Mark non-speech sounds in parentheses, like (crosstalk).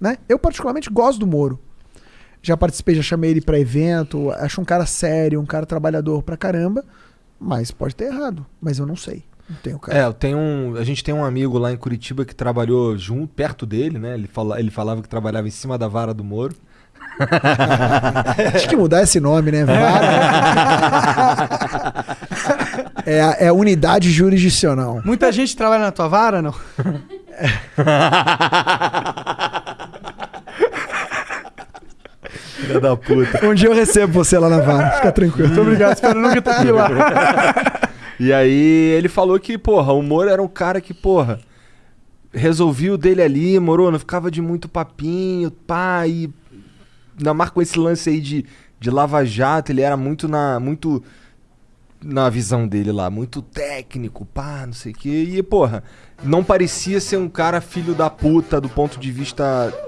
né? Eu particularmente gosto do Moro. Já participei, já chamei ele pra evento, acho um cara sério, um cara trabalhador pra caramba, mas pode ter errado, mas eu não sei. Não tenho cara. É, eu tenho um, a gente tem um amigo lá em Curitiba que trabalhou junto, perto dele, né? Ele, fala, ele falava que trabalhava em cima da vara do Moro. (laughs) Acho que mudar esse nome, né? Vara. (laughs) é, a- é a unidade jurisdicional. Muita gente trabalha na tua vara, não? (laughs) Filha da puta. Um dia eu recebo você lá na vara, fica tranquilo. Muito obrigado, espero nunca ter que ir lá. (laughs) E aí ele falou que, porra, o Moro era um cara que, porra, resolvia o dele ali, moro, não ficava de muito papinho, pá, e ainda mais com esse lance aí de, de Lava Jato, ele era muito na. muito na visão dele lá, muito técnico, pá, não sei o quê. E, porra, não parecia ser um cara filho da puta do ponto de vista